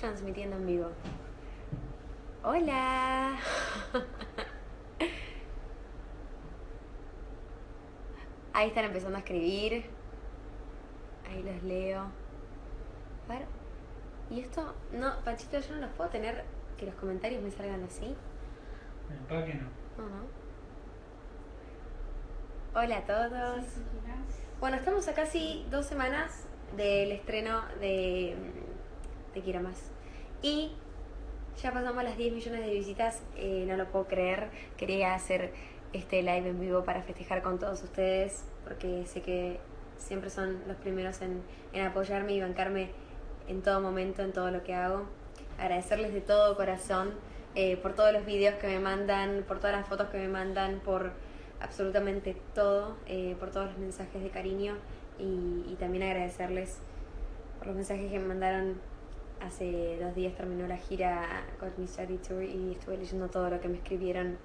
transmitiendo en vivo. Hola. Ahí están empezando a escribir. Ahí los leo. A ver. Y esto, no, Panchito, yo no los puedo tener que los comentarios me salgan así. ¿Para qué no? No, no. Hola a todos. Bueno, estamos a casi dos semanas del estreno de Te Quiero Más. Y ya pasamos las 10 millones de visitas, eh, no lo puedo creer. Quería hacer este live en vivo para festejar con todos ustedes, porque sé que siempre son los primeros en, en apoyarme y bancarme en todo momento, en todo lo que hago. Agradecerles de todo corazón eh, por todos los videos que me mandan, por todas las fotos que me mandan, por absolutamente todo, eh, por todos los mensajes de cariño y, y, también agradecerles por los mensajes que me mandaron. Hace dos días terminó la gira con mi Study Tour y estuve leyendo todo lo que me escribieron.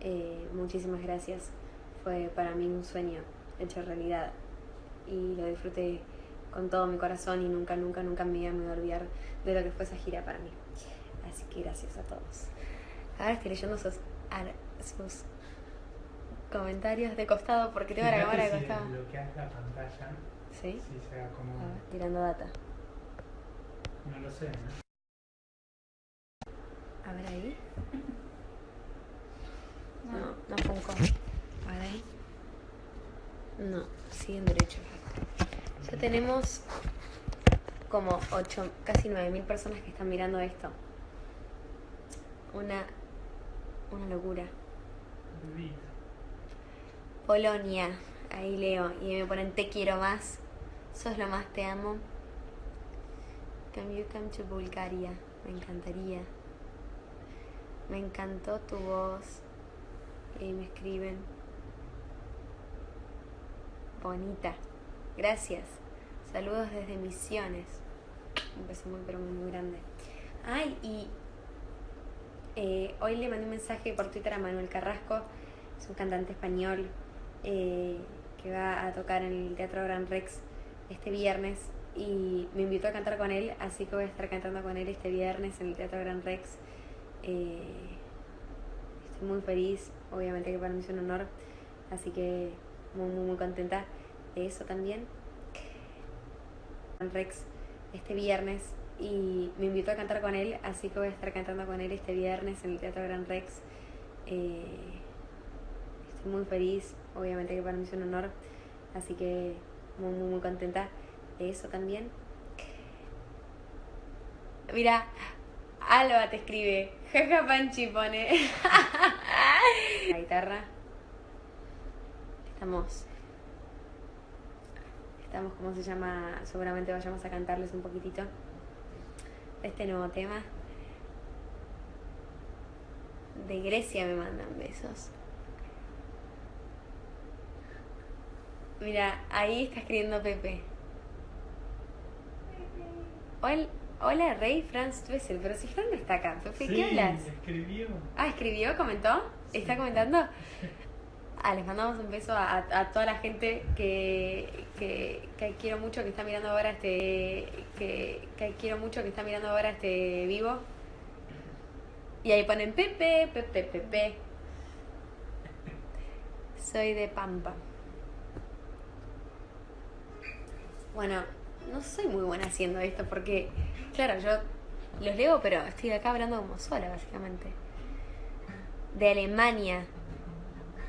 Eh, muchísimas gracias. Fue para mí un sueño hecho realidad y lo disfruté con todo mi corazón y nunca, nunca, nunca me voy a olvidar de lo que fue esa gira para mí. Así que gracias a todos. Ahora estoy leyendo sus, sus comentarios de costado porque tengo la cámara de costado. bloqueas la pantalla, ¿Sí? haga como... A ver, tirando data. No lo sé, ¿no? A ver ahí. No, no funco. A ver ahí. No, siguen derecho. Ya tenemos como 8, casi 9.000 personas que están mirando esto. Una, una locura. Polonia, ahí leo. Y me ponen te quiero más. Sos lo más, te amo. Can you come to Bulgaria? Me encantaría. Me encantó tu voz. Y me escriben. Bonita. Gracias. Saludos desde Misiones. Un beso muy, pero muy, muy grande. Ay, y eh, hoy le mandé un mensaje por Twitter a Manuel Carrasco, es un cantante español eh, que va a tocar en el Teatro Gran Rex este viernes y me invitó a cantar con él, así que voy a estar cantando con él este viernes en el Teatro Gran Rex. Eh, estoy muy feliz, obviamente que para mí es un honor, así que muy, muy, muy contenta de eso también. Gran Rex este viernes y me invitó a cantar con él, así que voy a estar cantando con él este viernes en el Teatro Gran Rex. Eh, estoy muy feliz, obviamente que para mí es un honor, así que muy, muy, muy contenta de eso también. Mira, Alba te escribe, jaja Panchi pone. La guitarra. Estamos estamos, ¿cómo se llama? Seguramente vayamos a cantarles un poquitito este nuevo tema. De Grecia me mandan besos. Mira, ahí está escribiendo Pepe. Hola, hola Rey Franz Twessel, pero si Fran está acá, ¿qué Sí, hablas? escribió. Ah, escribió, comentó, está comentando. Ah, les mandamos un beso a, a- a toda la gente que, que, que quiero mucho que está mirando ahora este que, que quiero mucho que está mirando ahora este vivo. Y ahí ponen Pepe, Pepe, Pepe. Soy de Pampa. Bueno, no soy muy buena haciendo esto porque, claro, yo los leo, pero estoy acá hablando como sola, básicamente. De Alemania.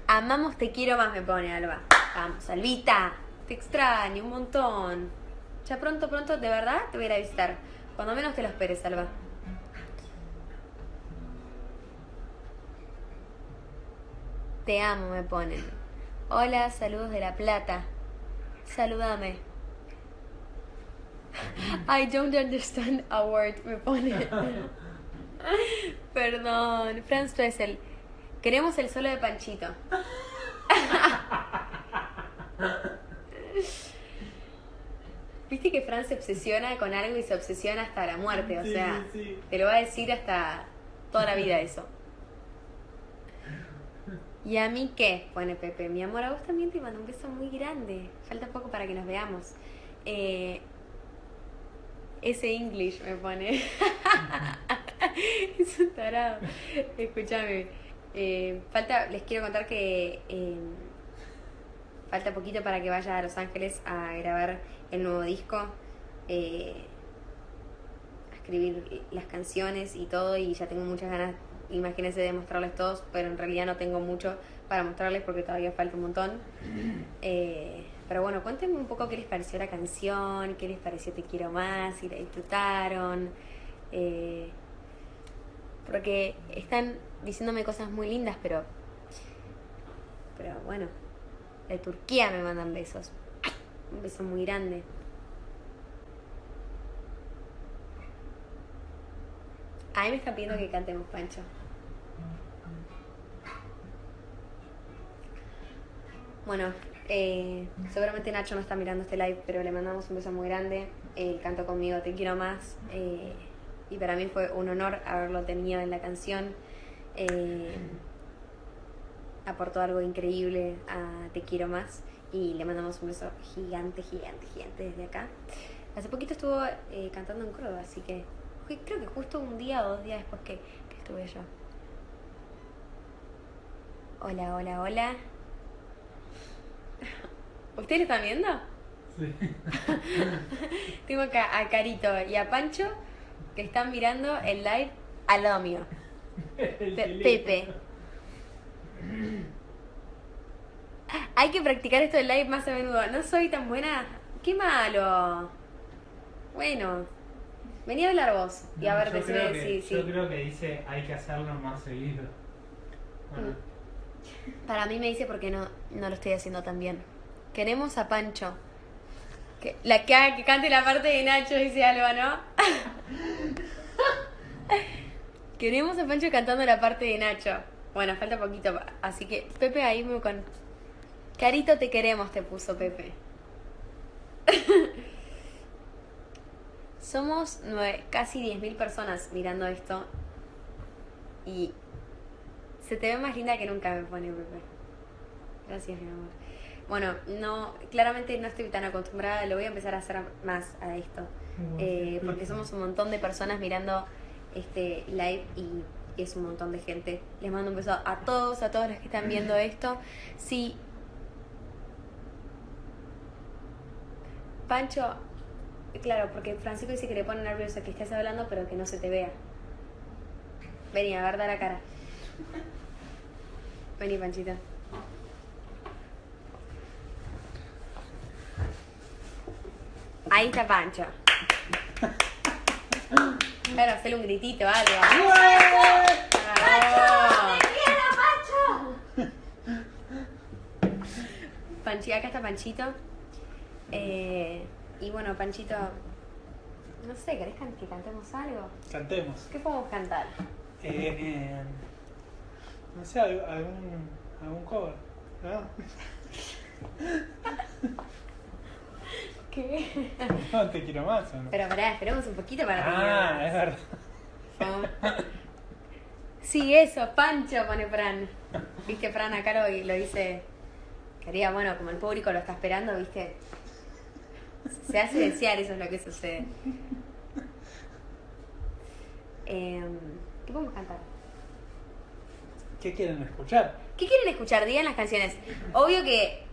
Amamos, te quiero más, me pone Alba. Vamos, Albita. Te extraño un montón. Ya pronto, pronto, de verdad, te voy a ir a visitar. Cuando menos te lo esperes, Alba. Te amo, me ponen. Hola, saludos de La Plata. Saludame. I don't understand a word, me pone. Perdón, Franz Dressel. Queremos el solo de Panchito. Viste que Fran se obsesiona con algo y se obsesiona hasta la muerte, o Sí, sea, sí, te lo va a decir hasta toda la vida eso. ¿Y a mí qué? Pone Pepe. Mi amor, a vos también te mando un beso muy grande. Falta poco para que nos veamos. Eh, ese English me pone. es un tarado. Escúchame. eh, falta, les quiero contar que eh, falta poquito para que vaya a Los Ángeles a grabar el nuevo disco. eh, a escribir las canciones y todo. Y ya tengo muchas ganas, imagínense, de mostrarles todos. Pero en realidad no tengo mucho para mostrarles porque todavía falta un montón. Eh, pero bueno, cuéntenme un poco qué les pareció la canción, qué les pareció Te Quiero Más, si la disfrutaron. eh, porque están diciéndome cosas muy lindas, pero. Pero bueno, de Turquía me mandan besos. Un beso muy grande. A mí me están pidiendo que cantemos, Pancho. Bueno, eh, seguramente Nacho no está mirando este live, pero le mandamos un beso muy grande. Él cantó conmigo Te Quiero Más. eh, y para mí fue un honor haberlo tenido en la canción. Eh, aportó algo increíble a Te Quiero Más. Y le mandamos un beso gigante, gigante, gigante desde acá. Hace poquito estuvo eh, cantando en Córdoba, así que creo que justo un día o dos días después que estuve yo. Hola, hola, hola. ¿Ustedes están viendo? Sí. Tengo acá a Carito y a Pancho que están mirando el live al lado mío. El Pe-. Pepe. Hay que practicar esto del live más a menudo. No soy tan buena. ¡Qué malo! Bueno, vení a hablar vos y a No, ver, si- Yo creo que dice hay que hacerlo más seguido. Bueno, Mm. Para mí me dice porque no, no lo estoy haciendo tan bien. Queremos a Pancho. Que, la que, que cante la parte de Nacho, dice Alba, ¿no? Queremos a Pancho cantando la parte de Nacho. Bueno, falta poquito, así que Pepe ahí me con... Carito te queremos, te puso Pepe. Somos nueve, casi 10.000 personas mirando esto y se te ve más linda que nunca, me pone Pepe. Gracias, mi amor. Bueno, no, claramente no estoy tan acostumbrada, lo voy a empezar a hacer más a esto. Eh, porque somos un montón de personas mirando este live y es un montón de gente. Les mando un beso a todos, a todos los que están viendo esto. Sí. Pancho, claro, porque Francisco dice que le pone nervioso que estés hablando, pero que no se te vea. Vení, a ver, da la cara. Vení, Panchito. Ahí está Pancho. Claro, hacerle un gritito, algo. ¡Bravo! Panchi, acá está Panchito. Eh, y bueno, Panchito, no sé, ¿querés que cantemos algo? Cantemos. ¿Qué podemos cantar? Eh, eh, no sé, algún, algún, cover. ¿no? ¿Qué? No, te quiero más. ¿o no? Pero pará, esperemos un poquito para ah, terminar. es verdad. Sí, eso, Pancho pone Fran. Viste, Fran acá lo, lo dice. Quería, bueno, como el público lo está esperando, viste. Se hace desear, eso es lo que sucede. Em, ¿Qué podemos cantar? ¿Qué quieren escuchar? ¿Qué quieren escuchar? Digan las canciones. Obvio que.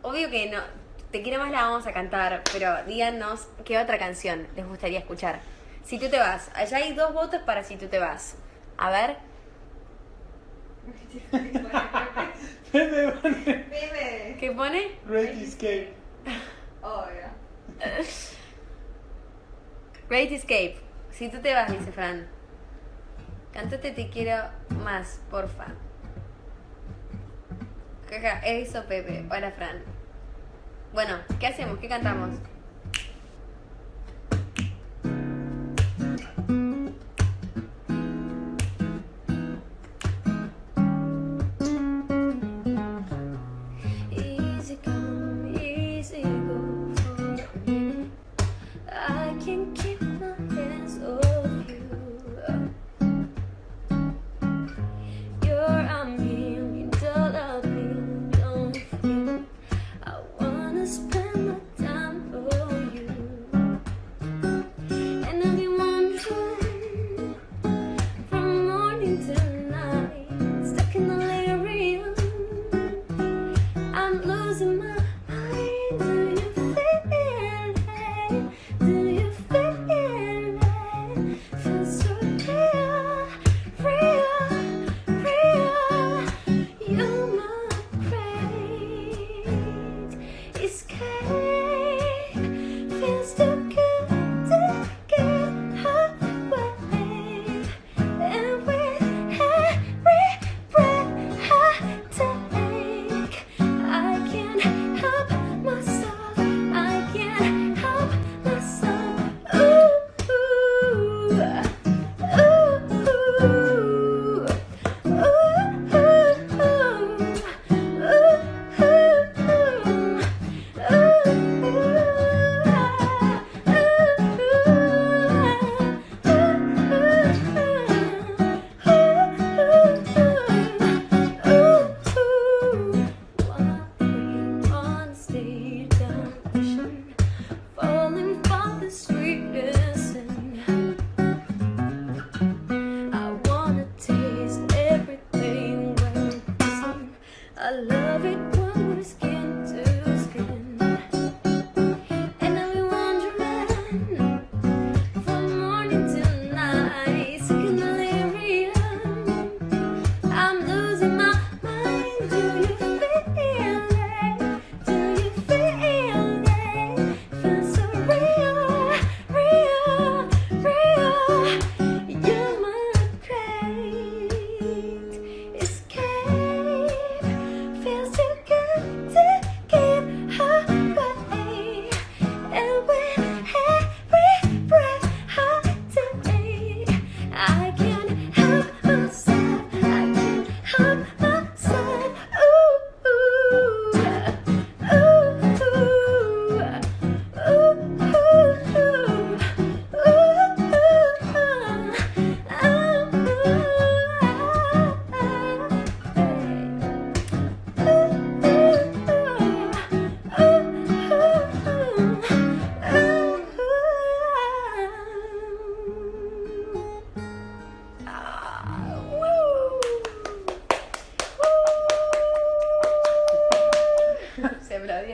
Obvio que no. Te quiero más la vamos a cantar, pero díganos qué otra canción les gustaría escuchar. Si tú te vas. Allá hay dos votos para si tú te vas. A ver. Pepe pone Pepe. ¿Qué pone? Great Escape. Obvio. Great Escape. Si tú te vas, dice Fran. Cántate Te quiero más, porfa. Jaja, eso Pepe. Hola Fran. Bueno, ¿qué hacemos? ¿Qué cantamos? I'm losing my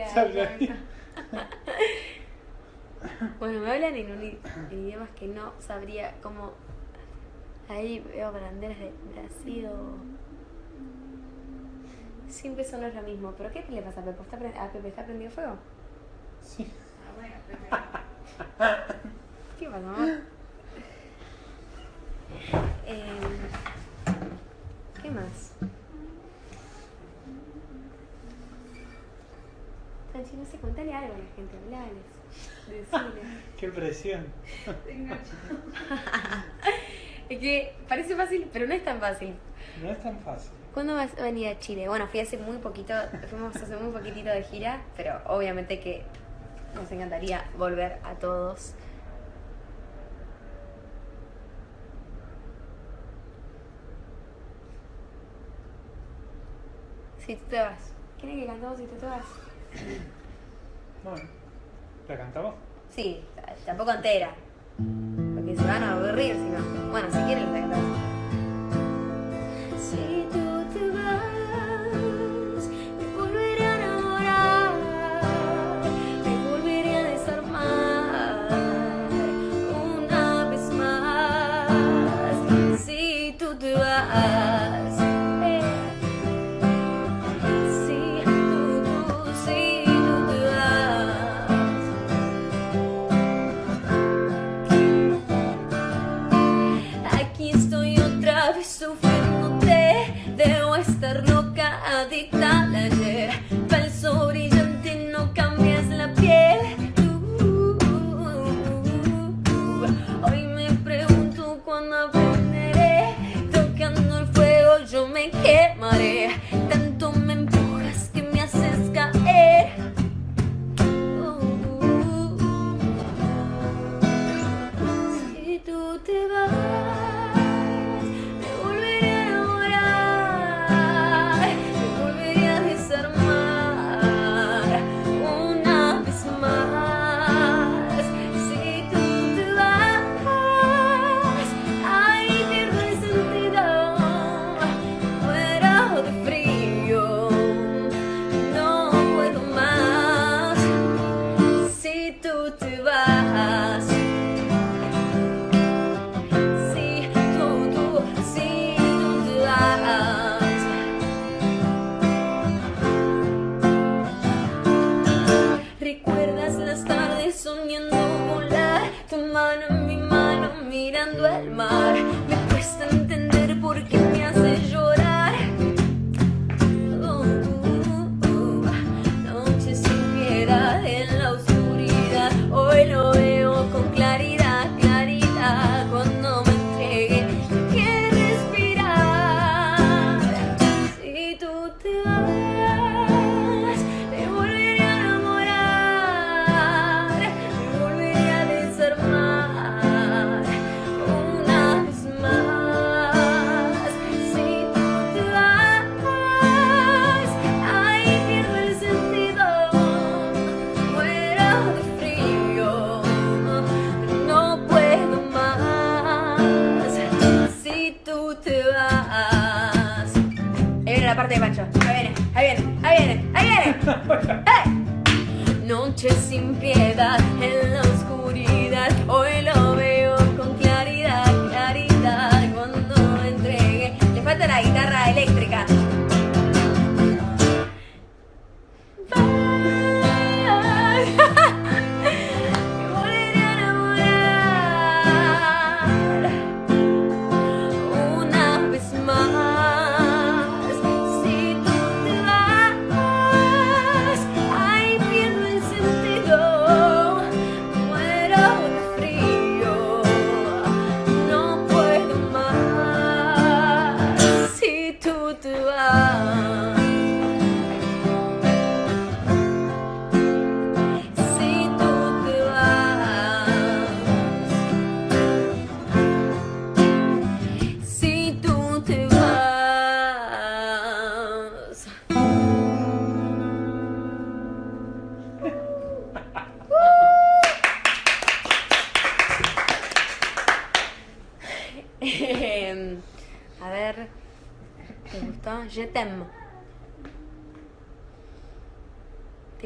Bueno, me hablan en, un, i- en idiomas que no sabría cómo. Ahí veo banderas de Brasil o. Siempre eso no es lo mismo. ¿Pero qué le pasa a Pepe? ¿Está pre- ¿A Pepe está prendido fuego? Sí. Ah, bueno, Pepe. ¿Qué pasa, mamá? Em, ¿Qué más? Franchi, no sé, contale algo a la gente, hablales. Decile. Qué presión. Es que parece fácil, pero no es tan fácil. No es tan fácil. ¿Cuándo vas a venir a Chile? Bueno, fui hace muy poquito, fuimos hace muy poquitito de gira, pero obviamente que nos encantaría volver a todos. Si tú te vas. ¿Quieren que cantemos si tú te vas? Bueno, ¿la cantamos? Sí, tampoco entera. Porque se van a aburrir si no. Bueno, si quieren la cantamos. Adicta Si tú te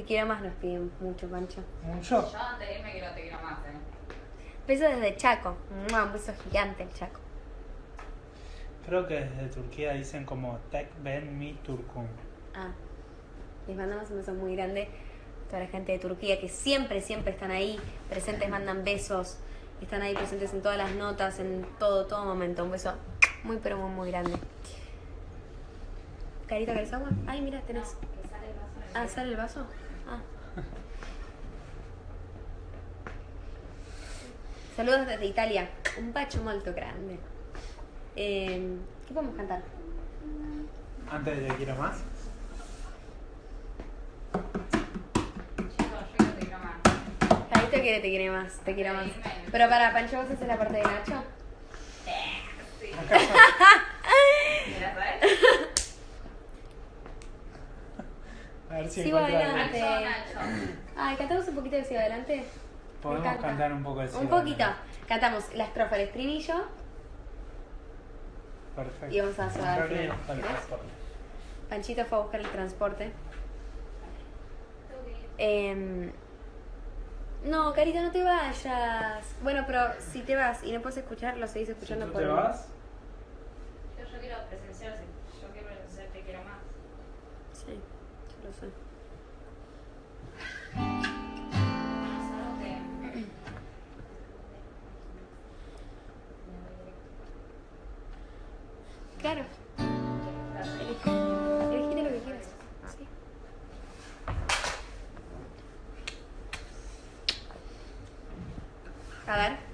quiero más, nos piden mucho, Pancho. ¿Mucho? Yo antes de irme quiero te quiero más, eh. Beso desde Chaco. Un beso gigante el Chaco. Creo que desde Turquía dicen como Tek Ben Mi Turkun. Ah, les mandamos un beso muy grande a toda la gente de Turquía que siempre, siempre están ahí presentes, mandan besos, están ahí presentes en todas las notas, en todo, todo momento. Un beso muy, pero muy, muy grande. Carita, ¿querés agua? Ay, mira, tenés. Que sale el vaso en el Ah, ¿sale el vaso? Ah. Saludos desde Italia. Un bacio molto grande. Eh, ¿Qué podemos cantar? Antes de Te quiero más. Quiero te quiero más. Carita quiere, te quiere más, te quiero más. Pero para Pancho, ¿vos haces la parte de Nacho? Sí. Acá está. Mira, ¿sabes? A ver si Sigo adelante. Nacho, Nacho. Ay, cantamos un poquito de Sigo Adelante. Podemos cantar un poco de Un Sigo poquito. Adelante. Cantamos la estrofa, el estribillo. Perfecto. Y vamos a hacer al final. Panchito fue a buscar el transporte. Em, no, Carita, no te vayas. Bueno, pero si te vas y no puedes escuchar, lo seguís Si escuchando tú por te vas, Claro, elegite lo que quieras. Sí. A ver.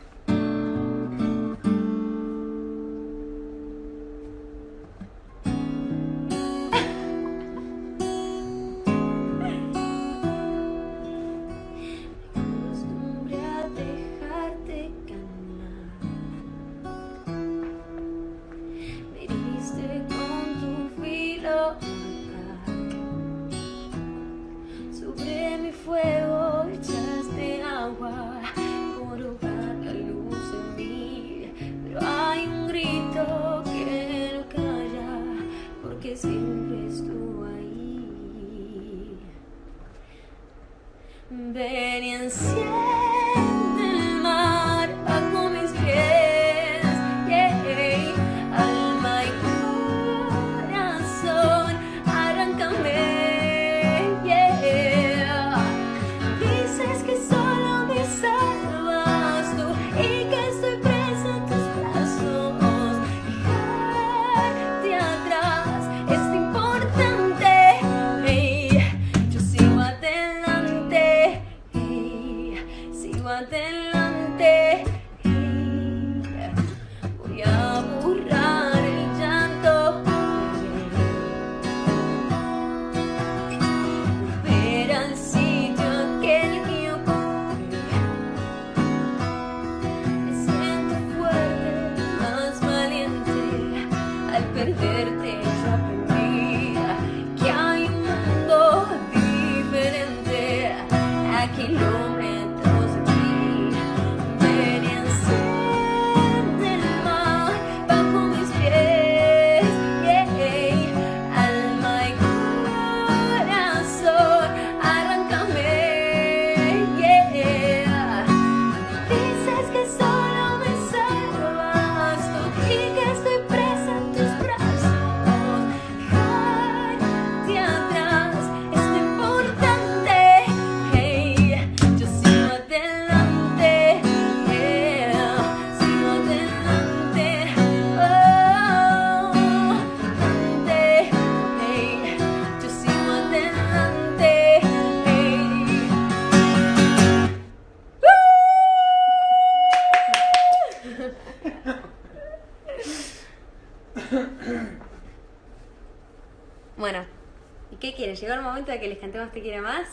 Qué quieren? ¿Llegó el momento de que les cantemos Te quiero más?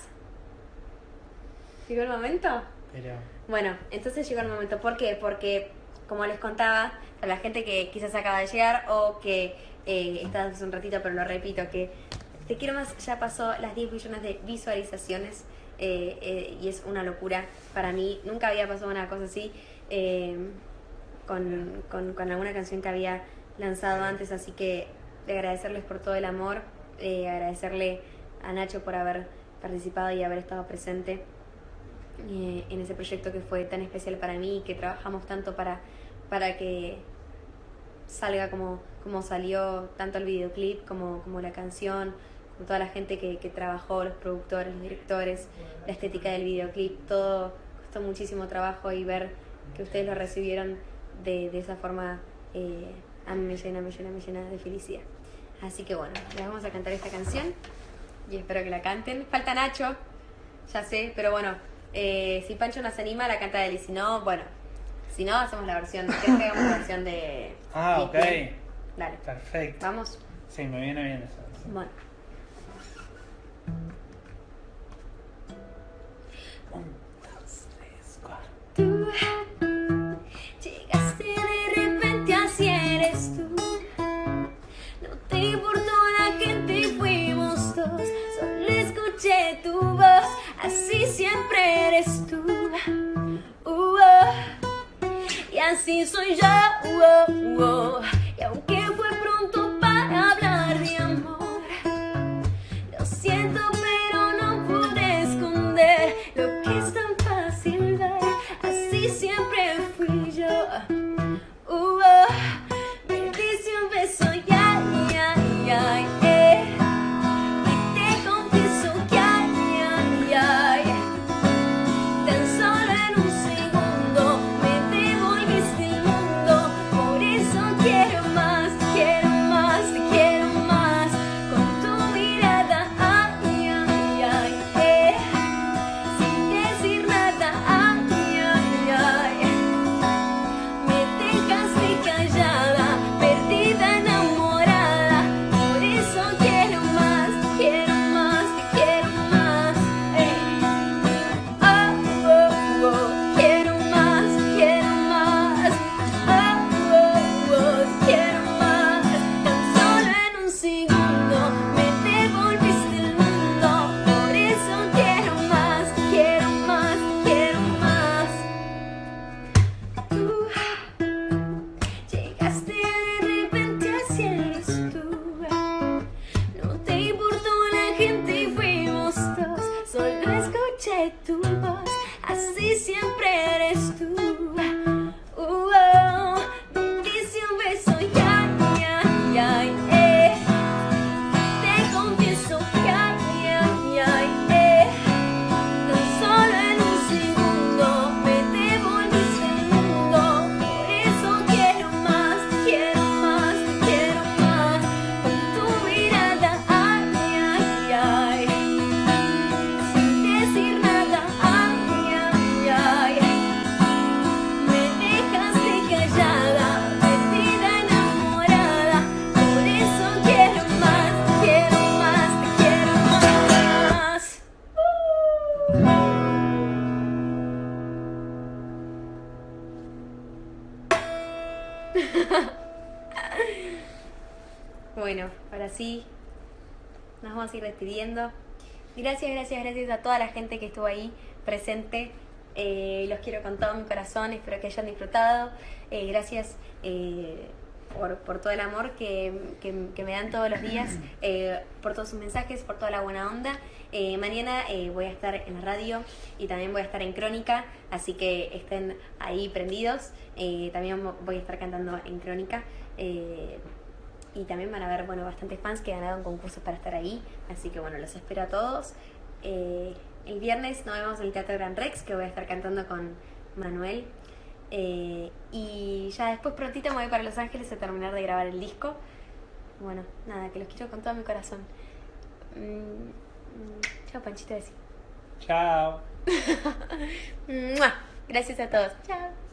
¿Llegó el momento? pero Bueno, entonces llegó el momento. ¿Por qué? Porque, como les contaba, a la gente que quizás acaba de llegar o que eh, está hace un ratito, pero lo repito, que Te Quiero Más ya pasó las 10 millones de visualizaciones eh, eh, y es una locura para mí. Nunca había pasado una cosa así eh, con, con, con alguna canción que había lanzado antes, así que de agradecerles por todo el amor, eh, agradecerle a Nacho por haber participado y haber estado presente eh, en ese proyecto que fue tan especial para mí y que trabajamos tanto para, para que salga como, como salió tanto el videoclip como, como la canción, con toda la gente que, que trabajó, los productores, los directores, la estética del videoclip, todo costó muchísimo trabajo y ver que ustedes lo recibieron de, de esa forma eh, a mí me llena, me llena, me llena de felicidad. Así que bueno, les vamos a cantar esta canción y espero que la canten. Falta Nacho, ya sé, pero bueno, eh, si Pancho nos anima, la canta él y si no, bueno, si no, hacemos la versión, ¿querés que hagamos la versión de... Ah, ok. Bien. Dale, Perfecto. vamos. Sí, me viene bien eso. Bueno. Tu voz, así siempre eres tú. Uh, oh. Y así soy yo. uh, oh. Despidiendo. Gracias, gracias, gracias a toda la gente que estuvo ahí presente. Eh, los quiero con todo mi corazón, espero que hayan disfrutado. Eh, gracias eh, por, por todo el amor que, que- que me dan todos los días, por todos sus mensajes, por toda la buena onda. Mañana voy a estar en la radio y también voy a estar en Crónica, así que estén ahí prendidos. También voy a estar cantando en Crónica. Y también van a haber bueno, bastantes fans que ganaron concursos para estar ahí. Así que bueno, los espero a todos. Eh, el viernes nos vemos en el Teatro Gran Rex, que voy a estar cantando con Manuel. Eh, y ya después prontito me voy para Los Ángeles a terminar de grabar el disco. Bueno, nada, que los quiero con todo mi corazón. Mm, chao, Panchito, decir. Chao. Gracias a todos. Chao.